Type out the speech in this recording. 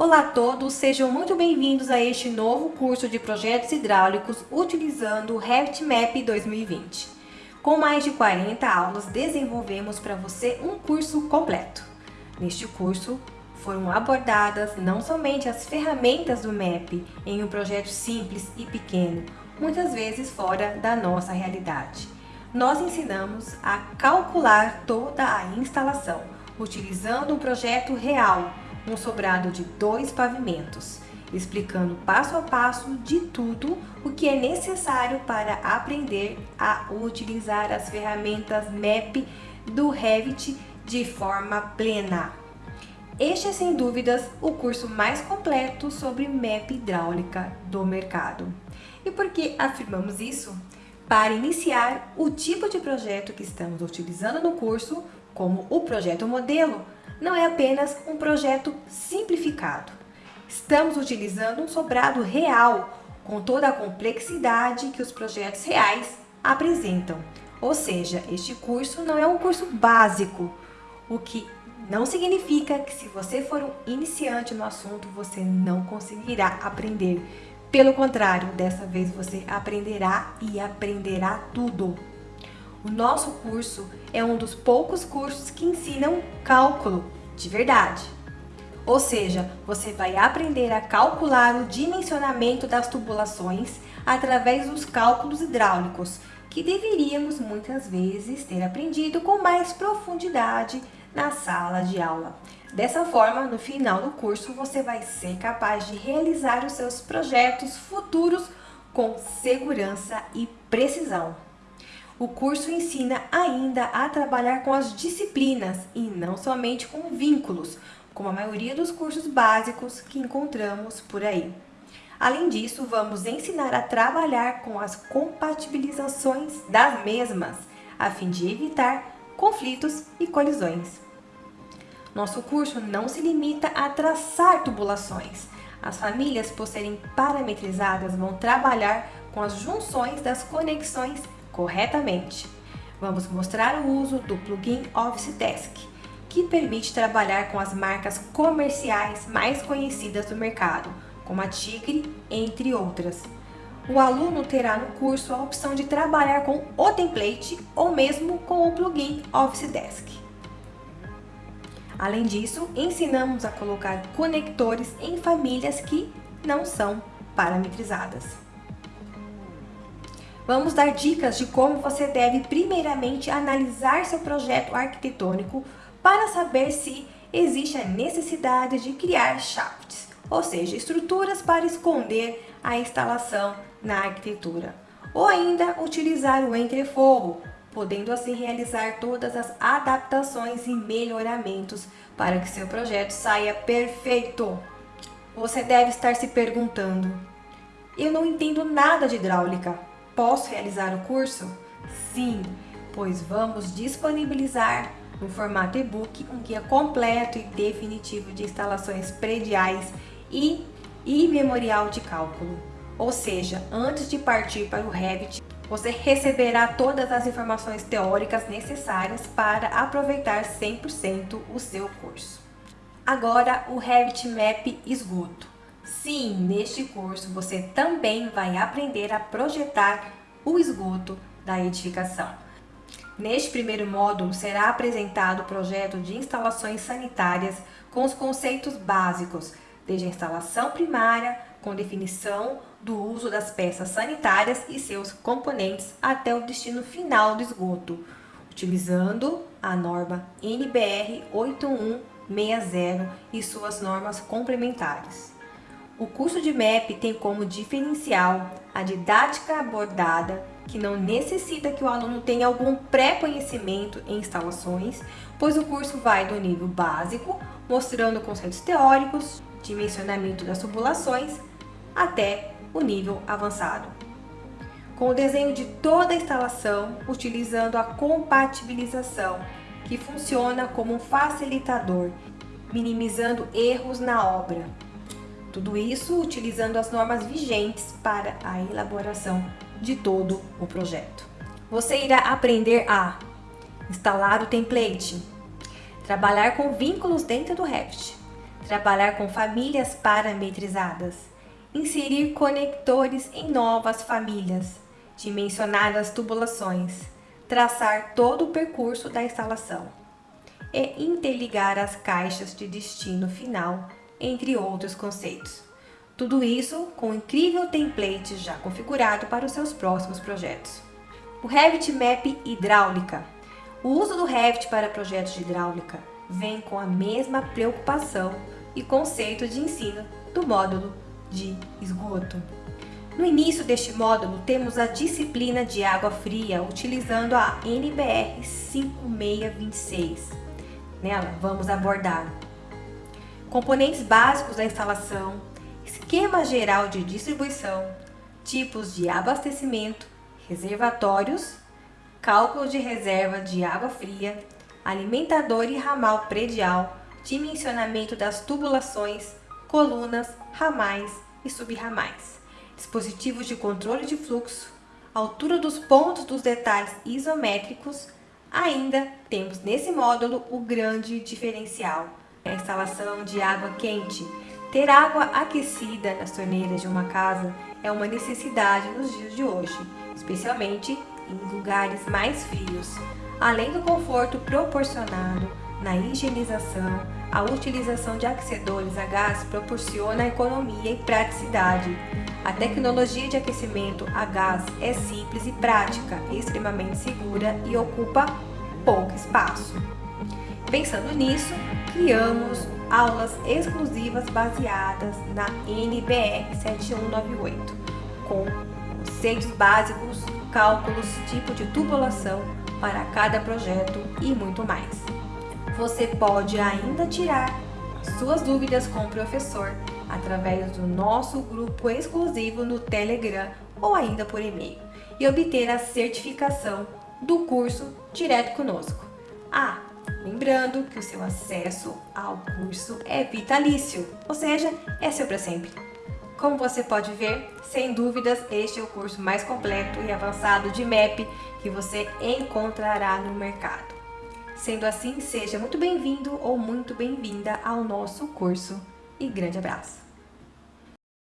Olá a todos, sejam muito bem-vindos a este novo curso de projetos hidráulicos utilizando o Revit Map 2020. Com mais de 40 aulas, desenvolvemos para você um curso completo. Neste curso, foram abordadas não somente as ferramentas do MAP em um projeto simples e pequeno, muitas vezes fora da nossa realidade. Nós ensinamos a calcular toda a instalação, utilizando um projeto real, um sobrado de dois pavimentos, explicando passo a passo de tudo o que é necessário para aprender a utilizar as ferramentas MAP do Revit de forma plena. Este é sem dúvidas o curso mais completo sobre MAP hidráulica do mercado. E por que afirmamos isso? Para iniciar, o tipo de projeto que estamos utilizando no curso, como o projeto modelo, não é apenas um projeto simplificado. Estamos utilizando um sobrado real, com toda a complexidade que os projetos reais apresentam. Ou seja, este curso não é um curso básico, o que não significa que se você for um iniciante no assunto, você não conseguirá aprender. Pelo contrário, dessa vez você aprenderá e aprenderá tudo. O nosso curso é um dos poucos cursos que ensinam cálculo de verdade. Ou seja, você vai aprender a calcular o dimensionamento das tubulações através dos cálculos hidráulicos, que deveríamos muitas vezes ter aprendido com mais profundidade na sala de aula. Dessa forma, no final do curso, você vai ser capaz de realizar os seus projetos futuros com segurança e precisão. O curso ensina ainda a trabalhar com as disciplinas e não somente com vínculos, como a maioria dos cursos básicos que encontramos por aí. Além disso, vamos ensinar a trabalhar com as compatibilizações das mesmas, a fim de evitar conflitos e colisões. Nosso curso não se limita a traçar tubulações. As famílias, por serem parametrizadas, vão trabalhar com as junções das conexões corretamente. Vamos mostrar o uso do plugin Office Desk, que permite trabalhar com as marcas comerciais mais conhecidas do mercado, como a Tigre, entre outras. O aluno terá no curso a opção de trabalhar com o template ou mesmo com o plugin Office Desk. Além disso, ensinamos a colocar conectores em famílias que não são parametrizadas. Vamos dar dicas de como você deve primeiramente analisar seu projeto arquitetônico para saber se existe a necessidade de criar shafts, ou seja, estruturas para esconder a instalação na arquitetura, ou ainda utilizar o entreforro, podendo assim realizar todas as adaptações e melhoramentos para que seu projeto saia perfeito. Você deve estar se perguntando, eu não entendo nada de hidráulica, Posso realizar o curso? Sim, pois vamos disponibilizar no formato e-book um guia completo e definitivo de instalações prediais e, e memorial de cálculo. Ou seja, antes de partir para o Revit, você receberá todas as informações teóricas necessárias para aproveitar 100% o seu curso. Agora, o Revit Map Esgoto. Sim, neste curso você também vai aprender a projetar o esgoto da edificação. Neste primeiro módulo será apresentado o projeto de instalações sanitárias com os conceitos básicos, desde a instalação primária, com definição do uso das peças sanitárias e seus componentes até o destino final do esgoto, utilizando a norma NBR 8160 e suas normas complementares. O curso de MEP tem como diferencial a didática abordada, que não necessita que o aluno tenha algum pré-conhecimento em instalações, pois o curso vai do nível básico, mostrando conceitos teóricos, dimensionamento das tubulações, até o nível avançado. Com o desenho de toda a instalação, utilizando a compatibilização, que funciona como um facilitador, minimizando erros na obra. Tudo isso utilizando as normas vigentes para a elaboração de todo o projeto. Você irá aprender a instalar o template, trabalhar com vínculos dentro do Revit, trabalhar com famílias parametrizadas, inserir conectores em novas famílias, dimensionar as tubulações, traçar todo o percurso da instalação e interligar as caixas de destino final, entre outros conceitos. Tudo isso com um incrível template já configurado para os seus próximos projetos. O Revit Map Hidráulica. O uso do Revit para projetos de hidráulica vem com a mesma preocupação e conceito de ensino do módulo de esgoto. No início deste módulo, temos a disciplina de água fria, utilizando a NBR 5626. Nela, vamos abordar componentes básicos da instalação, esquema geral de distribuição, tipos de abastecimento, reservatórios, cálculo de reserva de água fria, alimentador e ramal predial, dimensionamento das tubulações, colunas, ramais e subramais, dispositivos de controle de fluxo, altura dos pontos dos detalhes isométricos. Ainda temos nesse módulo o grande diferencial, a instalação de água quente. Ter água aquecida nas torneiras de uma casa é uma necessidade nos dias de hoje, especialmente em lugares mais frios. Além do conforto proporcionado na higienização, a utilização de aquecedores a gás proporciona economia e praticidade. A tecnologia de aquecimento a gás é simples e prática, extremamente segura e ocupa pouco espaço. Pensando nisso, criamos aulas exclusivas baseadas na NBR 7198, com conceitos básicos, cálculos, tipo de tubulação para cada projeto e muito mais. Você pode ainda tirar suas dúvidas com o professor através do nosso grupo exclusivo no Telegram ou ainda por e-mail e obter a certificação do curso direto conosco. Ah, lembrando que o seu acesso ao curso é vitalício, ou seja, é seu para sempre. Como você pode ver, sem dúvidas, este é o curso mais completo e avançado de MAP que você encontrará no mercado. Sendo assim, seja muito bem-vindo ou muito bem-vinda ao nosso curso e grande abraço!